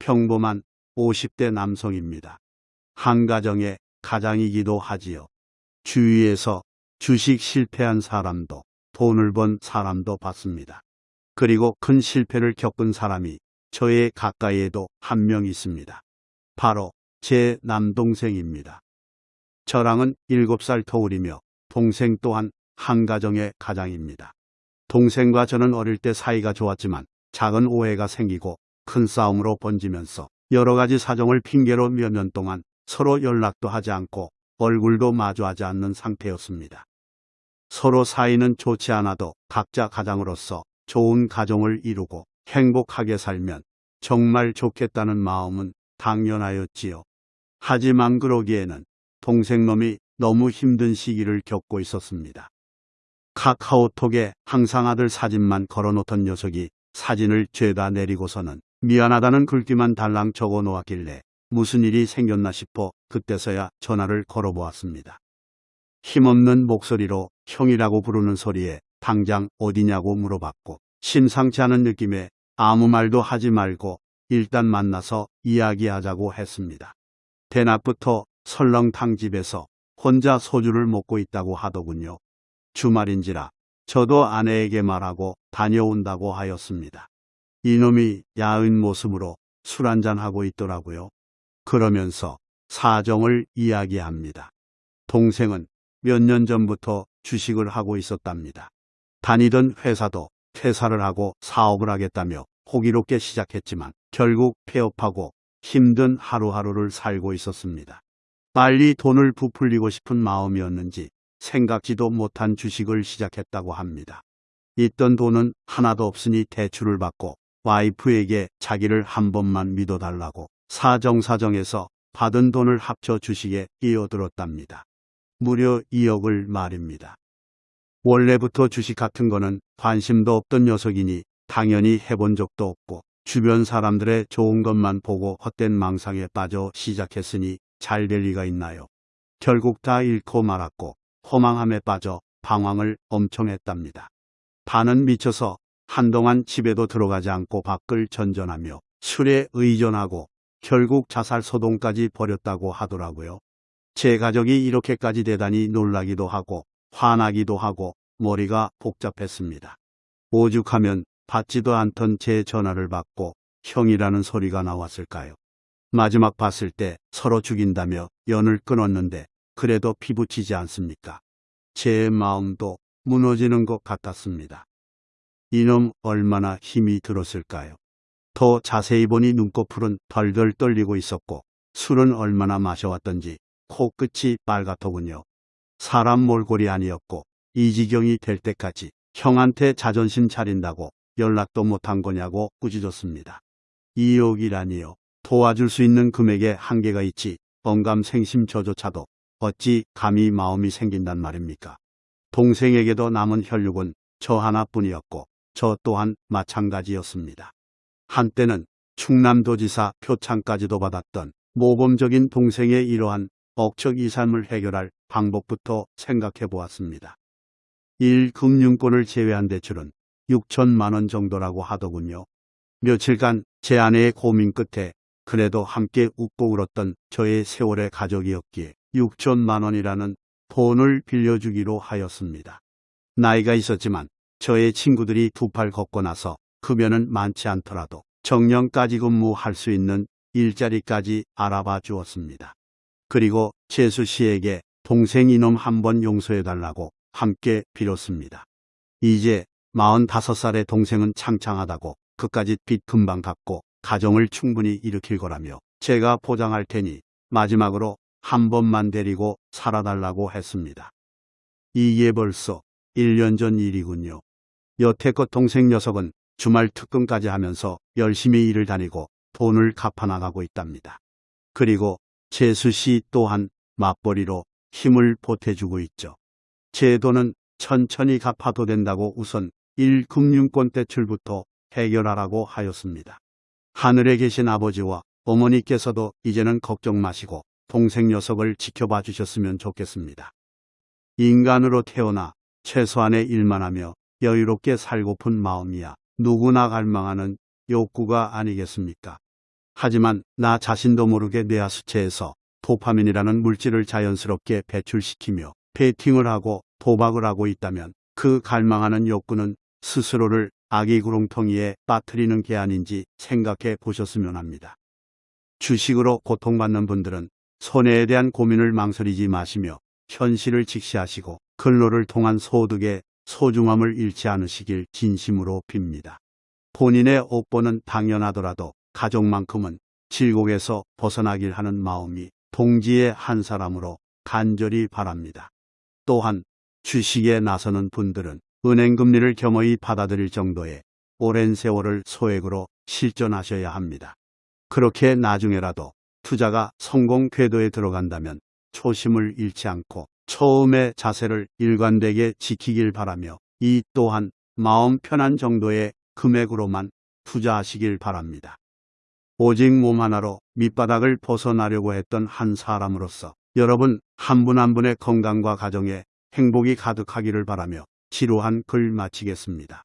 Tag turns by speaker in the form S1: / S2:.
S1: 평범한 50대 남성입니다. 한 가정의 가장이기도 하지요. 주위에서 주식 실패한 사람도 돈을 번 사람도 봤습니다. 그리고 큰 실패를 겪은 사람이 저의 가까이에도 한 명 있습니다. 바로 제 남동생입니다. 저랑은 7살 터울이며 동생 또한 한 가정의 가장입니다. 동생과 저는 어릴 때 사이가 좋았지만 작은 오해가 생기고 큰 싸움으로 번지면서 여러 가지 사정을 핑계로 몇 년 동안 서로 연락도 하지 않고 얼굴도 마주하지 않는 상태였습니다. 서로 사이는 좋지 않아도 각자 가장으로서 좋은 가정을 이루고 행복하게 살면 정말 좋겠다는 마음은 당연하였지요. 하지만 그러기에는 동생놈이 너무 힘든 시기를 겪고 있었습니다. 카카오톡에 항상 아들 사진만 걸어놓던 녀석이 사진을 죄다 내리고서는 미안하다는 글귀만 달랑 적어 놓았길래 무슨 일이 생겼나 싶어 그때서야 전화를 걸어보았습니다. 힘없는 목소리로 형이라고 부르는 소리에 당장 어디냐고 물어봤고 심상치 않은 느낌에 아무 말도 하지 말고 일단 만나서 이야기하자고 했습니다. 대낮부터 설렁탕 집에서 혼자 소주를 먹고 있다고 하더군요. 주말인지라 저도 아내에게 말하고 다녀온다고 하였습니다. 이놈이 야은 모습으로 술 한잔하고 있더라고요. 그러면서 사정을 이야기합니다. 동생은 몇 년 전부터 주식을 하고 있었답니다. 다니던 회사도 퇴사를 하고 사업을 하겠다며 호기롭게 시작했지만 결국 폐업하고 힘든 하루하루를 살고 있었습니다. 빨리 돈을 부풀리고 싶은 마음이었는지 생각지도 못한 주식을 시작했다고 합니다. 있던 돈은 하나도 없으니 대출을 받고 와이프에게 자기를 한 번만 믿어달라고 사정사정해서 받은 돈을 합쳐 주식에 끼어들었답니다. 무려 2억을 말입니다. 원래부터 주식 같은 거는 관심도 없던 녀석이니 당연히 해본 적도 없고 주변 사람들의 좋은 것만 보고 헛된 망상에 빠져 시작했으니 잘 될 리가 있나요? 결국 다 잃고 말았고 허망함에 빠져 방황을 엄청 했답니다. 반은 미쳐서 한동안 집에도 들어가지 않고 밖을 전전하며 술에 의존하고 결국 자살 소동까지 벌였다고 하더라고요. 제 가족이 이렇게까지 대단히 놀라기도 하고 화나기도 하고 머리가 복잡했습니다. 오죽하면 받지도 않던 제 전화를 받고 형이라는 소리가 나왔을까요? 마지막 봤을 때 서로 죽인다며 연을 끊었는데 그래도 피부치지 않습니까? 제 마음도 무너지는 것 같았습니다. 이놈 얼마나 힘이 들었을까요? 더 자세히 보니 눈꺼풀은 덜덜 떨리고 있었고 술은 얼마나 마셔왔던지 코끝이 빨갛더군요. 사람 몰골이 아니었고 이 지경이 될 때까지 형한테 자존심 차린다고 연락도 못한 거냐고 꾸짖었습니다. 2억이라니요. 도와줄 수 있는 금액에 한계가 있지 언감생심 저조차도 어찌 감히 마음이 생긴단 말입니까? 동생에게도 남은 혈육은 저 하나뿐이었고 저 또한 마찬가지였습니다. 한때는 충남도지사 표창까지도 받았던 모범적인 동생의 이러한 억척 이삶을 해결할 방법부터 생각해 보았습니다. 1 금융권을 제외한 대출은 6천만 원 정도라고 하더군요. 며칠간 제 아내의 고민 끝에 그래도 함께 웃고 울었던 저의 세월의 가족이었기에 6천만 원이라는 돈을 빌려주기로 하였습니다. 나이가 있었지만 저의 친구들이 두 팔 걷고 나서 급여는 많지 않더라도 정년까지 근무할 수 있는 일자리까지 알아봐 주었습니다. 그리고 재수 씨에게 동생 이놈 한 번 용서해달라고 함께 빌었습니다. 이제 45살의 동생은 창창하다고 그까짓 빚 금방 갚고 가정을 충분히 일으킬 거라며 제가 보장할 테니 마지막으로 한 번만 데리고 살아달라고 했습니다. 이게 벌써 1년 전 일이군요. 여태껏 동생 녀석은 주말 특근까지 하면서 열심히 일을 다니고 돈을 갚아나가고 있답니다. 그리고 재수 씨 또한 맞벌이로 힘을 보태주고 있죠. 제 돈은 천천히 갚아도 된다고 우선 1금융권 대출부터 해결하라고 하였습니다. 하늘에 계신 아버지와 어머니께서도 이제는 걱정 마시고 동생 녀석을 지켜봐 주셨으면 좋겠습니다. 인간으로 태어나 최소한의 일만 하며 여유롭게 살고픈 마음이야 누구나 갈망하는 욕구가 아니겠습니까? 하지만 나 자신도 모르게 뇌하수체에서 도파민이라는 물질을 자연스럽게 배출시키며 베팅을 하고 도박을 하고 있다면 그 갈망하는 욕구는 스스로를 아기 구렁텅이에 빠뜨리는 게 아닌지 생각해 보셨으면 합니다. 주식으로 고통받는 분들은 손해에 대한 고민을 망설이지 마시며 현실을 직시하시고 근로를 통한 소득의 소중함을 잃지 않으시길 진심으로 빕니다. 본인의 옥보는 당연하더라도 가족만큼은 질곡에서 벗어나길 하는 마음이 동지의 한 사람으로 간절히 바랍니다. 또한 주식에 나서는 분들은 은행 금리를 겸허히 받아들일 정도의 오랜 세월을 소액으로 실전하셔야 합니다. 그렇게 나중에라도 투자가 성공 궤도에 들어간다면 초심을 잃지 않고 처음의 자세를 일관되게 지키길 바라며 이 또한 마음 편한 정도의 금액으로만 투자하시길 바랍니다. 오직 몸 하나로 밑바닥을 벗어나려고 했던 한 사람으로서 여러분 한 분한 분의 건강과 가정에 행복이 가득하기를 바라며 지루한 글 마치겠습니다.